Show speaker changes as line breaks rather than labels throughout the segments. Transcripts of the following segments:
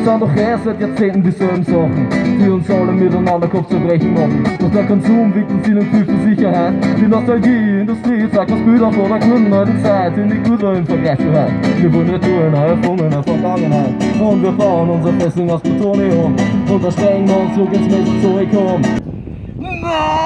Es sind doch erst seit Jahrzehnten dieselben Sachen, die uns alle miteinander Kopfzerbrechen machen. Dass der Konsum wiegt und viel für Sicherheit. Die Nostalgie-Industrie zeigt uns Bilder von der guten alten Zeit in die gute im Vergleich zu heute. Wir wollen Retouren, der Vergangenheit. Und wir bauen unser Festung aus Plutonium. Und da strengen wir uns zurück ins Mesozoikum.
Alles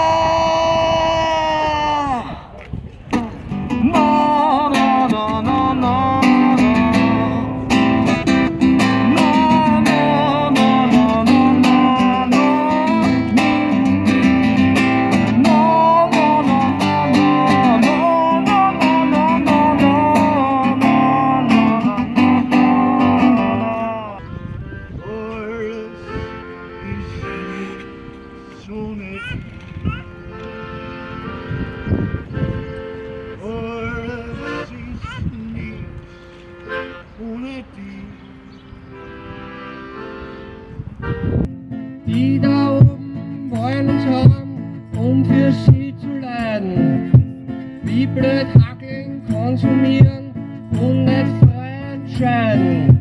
Die da oben wollen uns haben, um für sie zu leiden. Wie blöd hackeln, konsumieren und nicht frei entscheiden.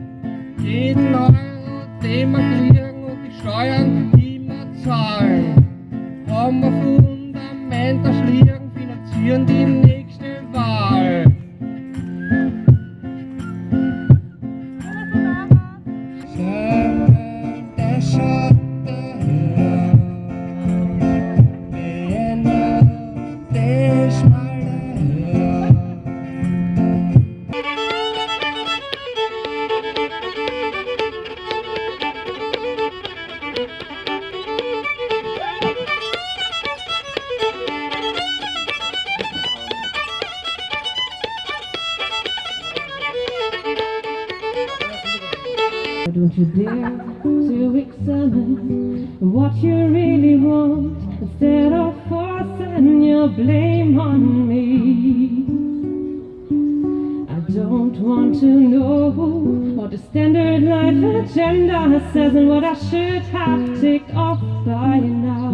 Jeden Euro, den wir kriegen und die Steuern, die wir zahlen, haben wir Fundament das liegen, finanzieren die
Don't you dare to examine what you really want instead of forcing your blame on me. I don't want to know what the standard life agenda says and what I should have ticked off by now.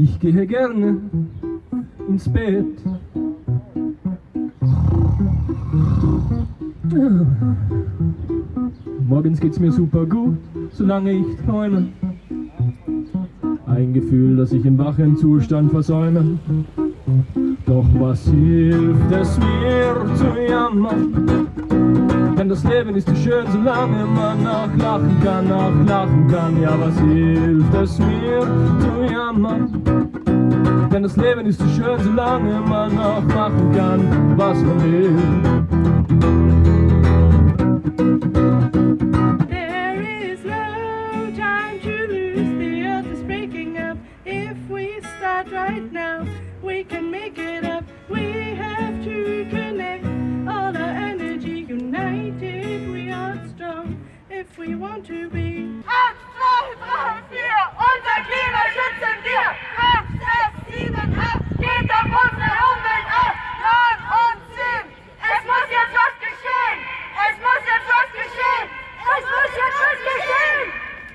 Ich gehe gerne ins Bett. Morgens geht's mir super gut, solange ich träume. Ein Gefühl, das ich im wachen Zustand versäume. Doch was hilft es mir zu jammern? Denn das Leben ist so schön, solange man auch lachen kann, auch lachen kann. Ja, was hilft es mir zu jammern? Denn das Leben ist so schön, solange man auch machen kann, was man will. to be